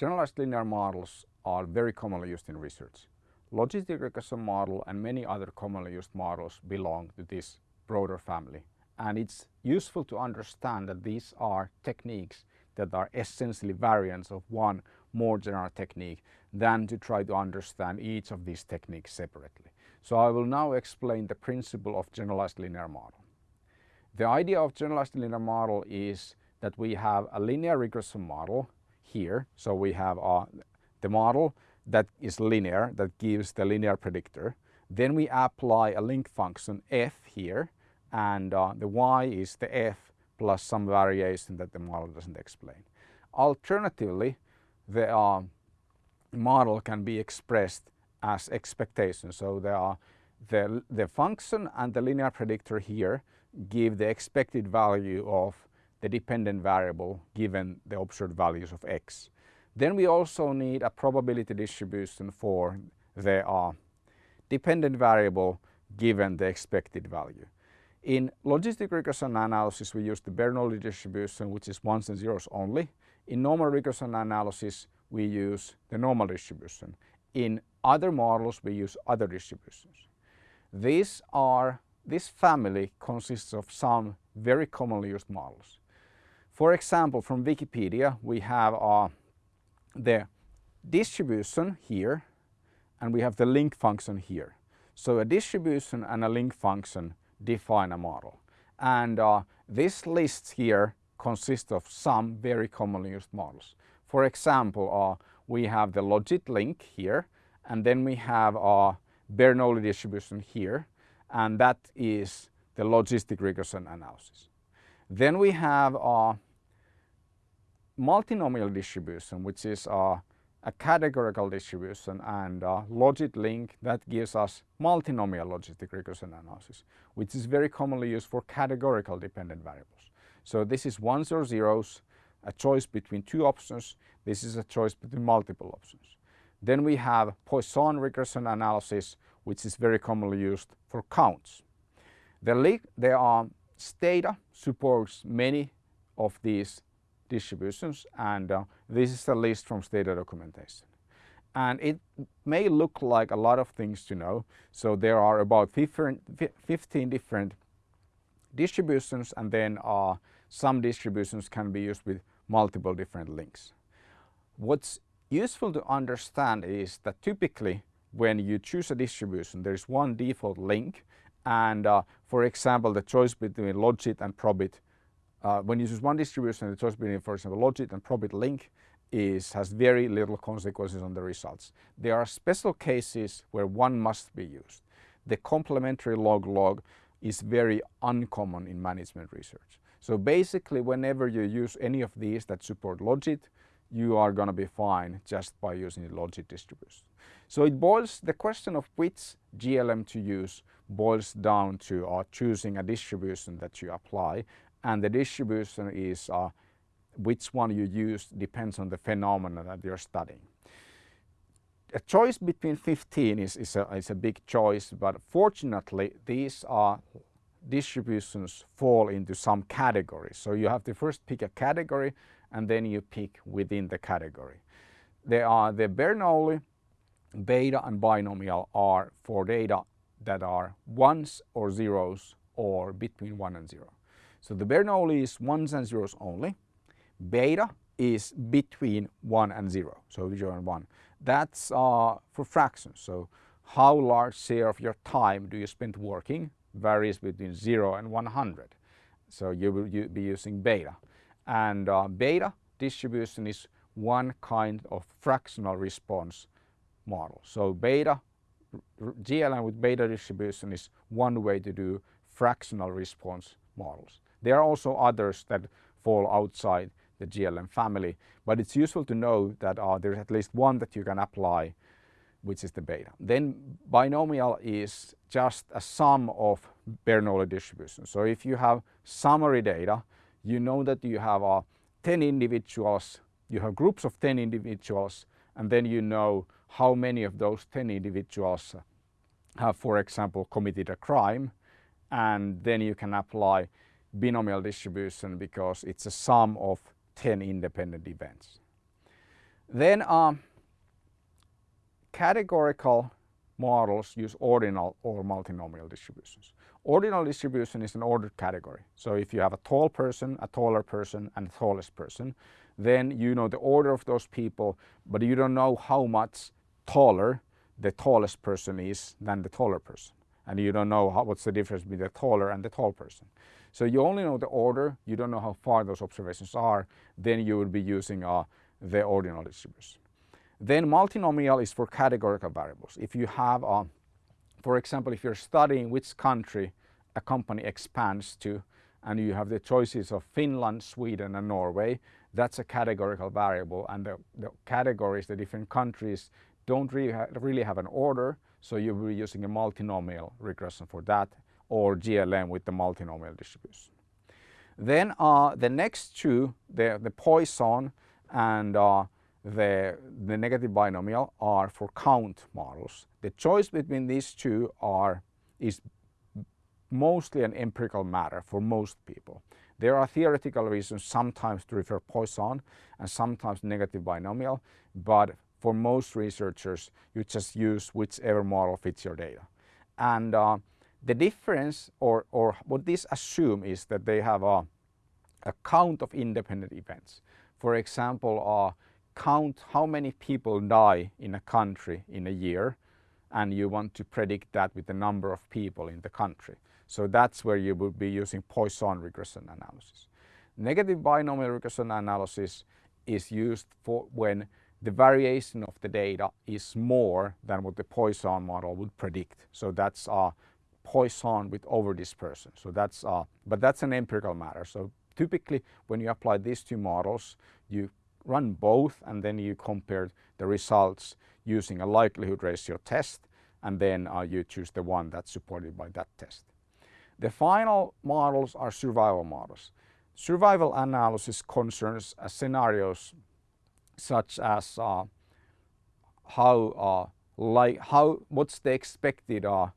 generalized linear models are very commonly used in research. Logistic regression model and many other commonly used models belong to this broader family. And it's useful to understand that these are techniques that are essentially variants of one more general technique than to try to understand each of these techniques separately. So I will now explain the principle of generalized linear model. The idea of generalized linear model is that we have a linear regression model here. So we have uh, the model that is linear, that gives the linear predictor. Then we apply a link function f here and uh, the y is the f plus some variation that the model doesn't explain. Alternatively, the uh, model can be expressed as expectation. So there are the, the function and the linear predictor here give the expected value of the dependent variable given the observed values of x. Then we also need a probability distribution for the uh, dependent variable given the expected value. In logistic regression analysis we use the Bernoulli distribution which is ones and zeros only. In normal regression analysis we use the normal distribution. In other models we use other distributions. These are, this family consists of some very commonly used models. For example, from Wikipedia we have uh, the distribution here and we have the link function here. So a distribution and a link function define a model. And uh, this list here consists of some very commonly used models. For example, uh, we have the logit link here and then we have a Bernoulli distribution here and that is the logistic regression analysis. Then we have a multinomial distribution which is a, a categorical distribution and a logit link that gives us multinomial logistic regression analysis which is very commonly used for categorical dependent variables. So this is ones or zeros a choice between two options. This is a choice between multiple options. Then we have Poisson regression analysis, which is very commonly used for counts. The, there are um, Stata supports many of these distributions and uh, this is a list from Stata documentation. And it may look like a lot of things to know. So there are about 15 different distributions and then uh, some distributions can be used with multiple different links. What's useful to understand is that typically when you choose a distribution there is one default link and uh, for example the choice between logit and probit uh, when you use one distribution the choice between for example logit and probit link is has very little consequences on the results. There are special cases where one must be used. The complementary log-log is very uncommon in management research. So basically whenever you use any of these that support logit, you are going to be fine just by using the logit distribution. So it boils, the question of which GLM to use boils down to uh, choosing a distribution that you apply and the distribution is uh, which one you use depends on the phenomena that you're studying. A choice between 15 is, is, a, is a big choice but fortunately these are distributions fall into some categories. So you have to first pick a category and then you pick within the category. There are the Bernoulli, beta and binomial are for data that are ones or zeros or between 1 and 0. So the Bernoulli is ones and zeros only. Beta is between 1 and 0, so 0 and 1. That's uh, for fractions, so how large share of your time do you spend working varies between 0 and 100. So you will be using beta. And uh, beta distribution is one kind of fractional response model. So beta, GLM with beta distribution is one way to do fractional response models. There are also others that fall outside the GLM family, but it's useful to know that uh, there's at least one that you can apply which is the beta. Then binomial is just a sum of Bernoulli distributions. So if you have summary data, you know that you have uh, 10 individuals, you have groups of 10 individuals, and then you know how many of those 10 individuals have, for example, committed a crime, and then you can apply binomial distribution because it's a sum of 10 independent events. Then um, categorical models use ordinal or multinomial distributions. Ordinal distribution is an ordered category. So if you have a tall person, a taller person and a tallest person, then you know the order of those people, but you don't know how much taller the tallest person is than the taller person. And you don't know how, what's the difference between the taller and the tall person. So you only know the order, you don't know how far those observations are, then you would be using uh, the ordinal distribution. Then multinomial is for categorical variables. If you have, uh, for example, if you're studying which country a company expands to and you have the choices of Finland, Sweden and Norway, that's a categorical variable and the, the categories, the different countries don't really, ha really have an order so you will be using a multinomial regression for that or GLM with the multinomial distribution. Then uh, the next two, the, the Poisson and uh, the, the negative binomial are for count models. The choice between these two are, is mostly an empirical matter for most people. There are theoretical reasons sometimes to refer Poisson and sometimes negative binomial, but for most researchers you just use whichever model fits your data. And uh, the difference or, or what this assume is that they have a, a count of independent events. For example, uh, count how many people die in a country in a year and you want to predict that with the number of people in the country. So that's where you would be using Poisson regression analysis. Negative binomial regression analysis is used for when the variation of the data is more than what the Poisson model would predict. So that's uh, Poisson with over dispersion. So that's, uh, but that's an empirical matter. So typically when you apply these two models, you run both and then you compare the results using a likelihood ratio test and then uh, you choose the one that's supported by that test. The final models are survival models. Survival analysis concerns uh, scenarios such as uh, how, uh, like how, what's the expected uh,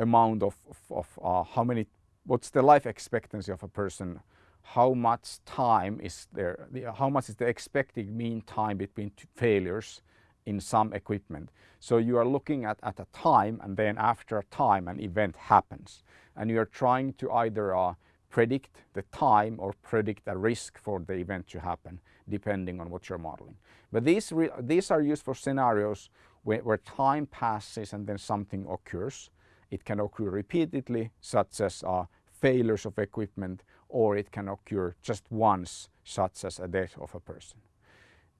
amount of, of, of uh, how many, what's the life expectancy of a person, how much time is there, how much is the expected mean time between failures in some equipment. So you are looking at, at a time and then after a time an event happens and you are trying to either uh, predict the time or predict a risk for the event to happen depending on what you're modeling. But these, these are used for scenarios where, where, time passes and then something occurs. It can occur repeatedly such as uh, failures of equipment or it can occur just once such as a death of a person.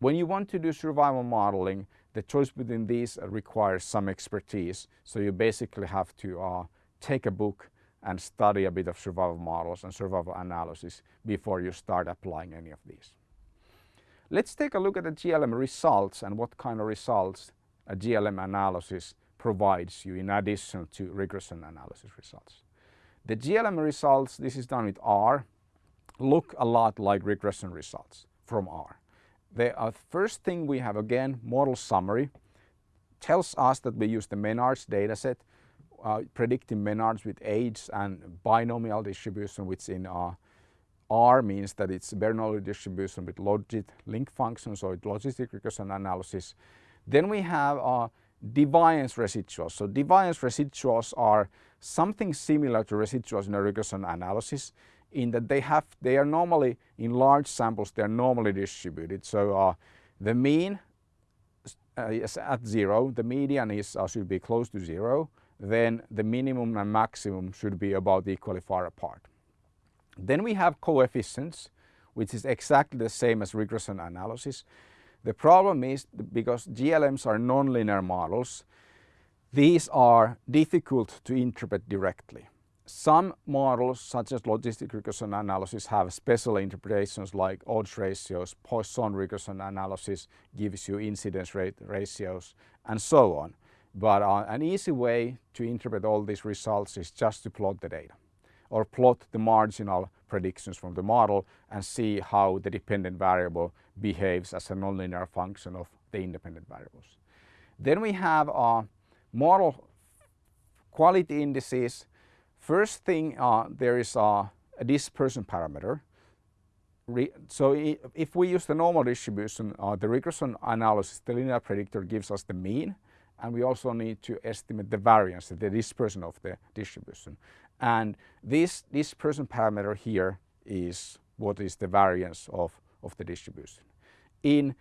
When you want to do survival modeling the choice between these requires some expertise so you basically have to uh, take a book and study a bit of survival models and survival analysis before you start applying any of these. Let's take a look at the GLM results and what kind of results a GLM analysis provides you in addition to regression analysis results. The GLM results, this is done with R, look a lot like regression results from R. The uh, first thing we have again, model summary, tells us that we use the menarche dataset uh, predicting menarche with age and binomial distribution which in uh, R means that it's Bernoulli distribution with logit link functions or logistic regression analysis. Then we have uh, deviance residuals. So deviance residuals are something similar to residuals in a regression analysis in that they have they are normally in large samples they are normally distributed. So uh, the mean uh, is at zero, the median is uh, should be close to zero then the minimum and maximum should be about equally far apart. Then we have coefficients, which is exactly the same as regression analysis. The problem is because GLMs are nonlinear models, these are difficult to interpret directly. Some models, such as logistic regression analysis, have special interpretations like odds ratios, Poisson regression analysis gives you incidence rate ratios, and so on. But uh, an easy way to interpret all these results is just to plot the data or plot the marginal predictions from the model and see how the dependent variable behaves as a nonlinear function of the independent variables. Then we have uh, model quality indices. First thing, uh, there is uh, a dispersion parameter. so if we use the normal distribution, uh, the regression analysis, the linear predictor gives us the mean and we also need to estimate the variance, the dispersion of the distribution. And this dispersion parameter here is what is the variance of, of the distribution. In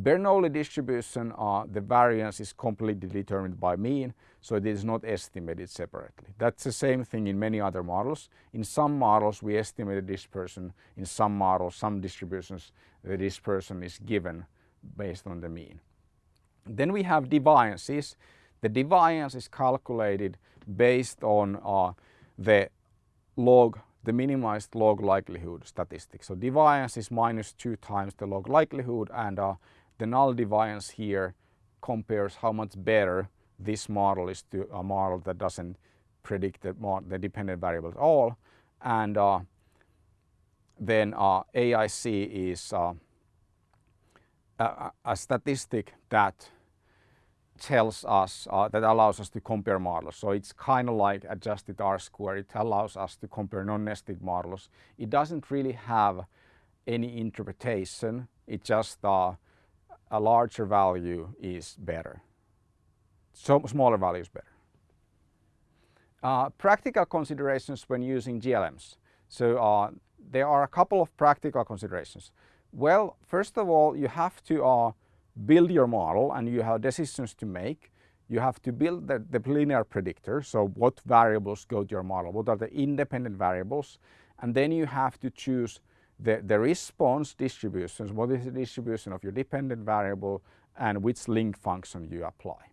Bernoulli distribution, uh, the variance is completely determined by mean, so it is not estimated separately. That's the same thing in many other models. In some models we estimate the dispersion, in some models, some distributions, the dispersion is given based on the mean. Then we have deviances. The deviance is calculated based on uh, the log, the minimized log likelihood statistic. So deviance is minus two times the log likelihood and uh, the null deviance here compares how much better this model is to a model that doesn't predict the, the dependent variable at all. And uh, then uh, AIC is uh, a, a, statistic that tells us, uh, that allows us to compare models. So it's kind of like adjusted R-square. It allows us to compare non-nested models. It doesn't really have any interpretation. It just uh, a larger value is better. So smaller value is better. Uh, practical considerations when using GLMs. So uh, there are a couple of practical considerations. Well, first of all, you have to uh, build your model and you have decisions to make. You have to build the, the linear predictor, so what variables go to your model, what are the independent variables, and then you have to choose the, the response distributions, what is the distribution of your dependent variable and which link function you apply.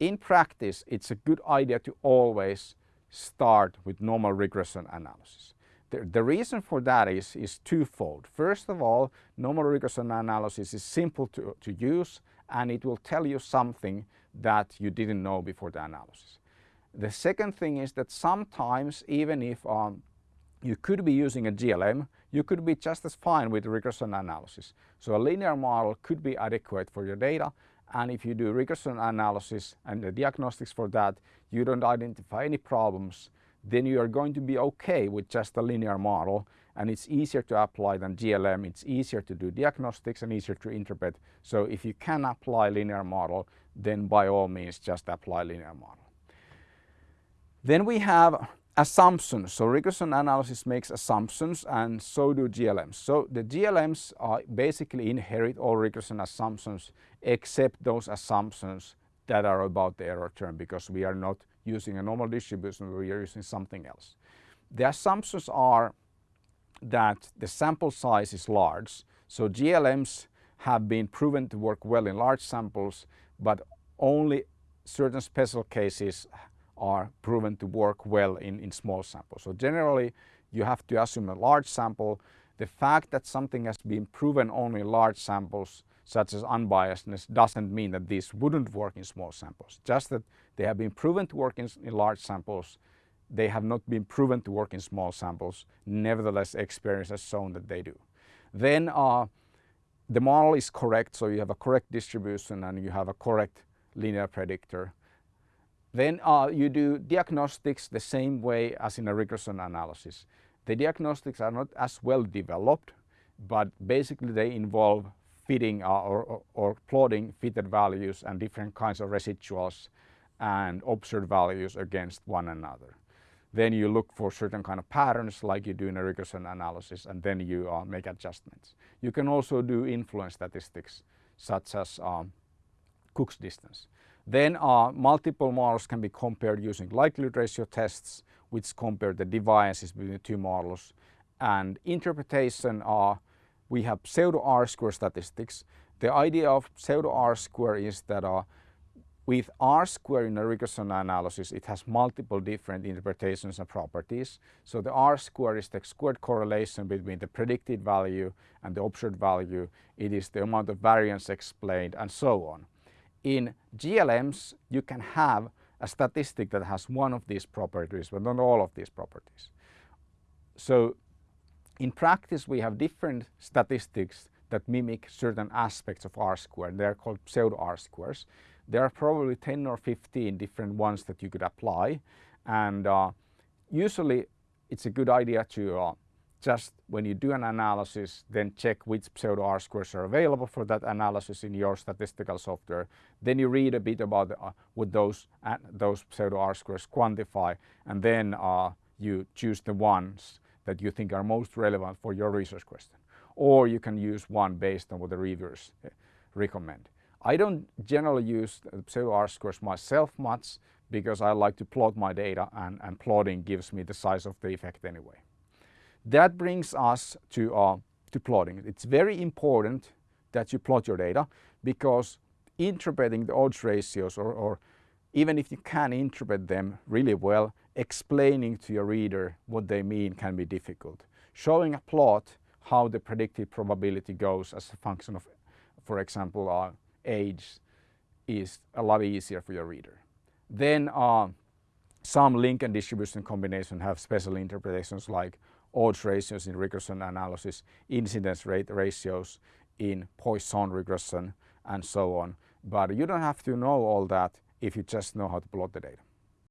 In practice, it's a good idea to always start with normal regression analysis. The, the, reason for that is, is twofold. First of all, normal regression analysis is simple to, to use and it will tell you something that you didn't know before the analysis. The second thing is that sometimes even if um, you could be using a GLM, you could be just as fine with regression analysis. So a linear model could be adequate for your data and if you do regression analysis and the diagnostics for that, you don't identify any problems, then you are going to be okay with just a linear model and it's easier to apply than GLM, it's easier to do diagnostics and easier to interpret. So if you can apply linear model, then by all means just apply linear model. Then we have assumptions. So regression analysis makes assumptions and so do GLMs. So the GLMs are basically inherit all regression assumptions except those assumptions that are about the error term because we are not using a normal distribution, we are using something else. The assumptions are that the sample size is large. So GLMs have been proven to work well in large samples, but only certain special cases are proven to work well in, in small samples. So generally you have to assume a large sample. The fact that something has been proven only in large samples such as unbiasedness doesn't mean that these wouldn't work in small samples. Just that they have been proven to work in, in large samples, they have not been proven to work in small samples. Nevertheless, experience has shown that they do. Then uh, the model is correct, so you have a correct distribution and you have a correct linear predictor. Then uh, you do diagnostics the same way as in a regression analysis. The diagnostics are not as well developed, but basically they involve fitting uh, or, or, or, plotting fitted values and different kinds of residuals and observed values against one another. Then you look for certain kind of patterns like you do in a regression analysis and then you uh, make adjustments. You can also do influence statistics such as um, Cook's distance. Then uh, multiple models can be compared using likelihood ratio tests which compare the deviances between the two models. And interpretation, uh, we have pseudo R-square statistics. The idea of pseudo R-square is that uh, with R-square in a regression analysis, it has multiple different interpretations and properties. So the R-square is the squared correlation between the predicted value and the observed value. It is the amount of variance explained and so on. In GLMs, you can have a statistic that has one of these properties, but not all of these properties. So in practice, we have different statistics that mimic certain aspects of R-squared. They're called pseudo R-squares. There are probably 10 or 15 different ones that you could apply. And uh, usually it's a good idea to uh, just when you do an analysis, then check which pseudo R-squares are available for that analysis in your statistical software. Then you read a bit about uh, what those, uh, those pseudo R-squares quantify, and then uh, you choose the ones that you think are most relevant for your research question. Or you can use one based on what the reviewers uh, recommend. I don't generally use pseudo R-squares myself much because I like to plot my data and, and plotting gives me the size of the effect anyway. That brings us to, uh, to plotting. It's very important that you plot your data because interpreting the odds ratios or, or even if you can interpret them really well, explaining to your reader what they mean can be difficult. Showing a plot how the predicted probability goes as a function of, for example, uh, age is a lot easier for your reader. Then uh, some link and distribution combination have special interpretations like odds ratios in regression analysis, incidence rate ratios in Poisson regression and so on. But you don't have to know all that if you just know how to plot the data.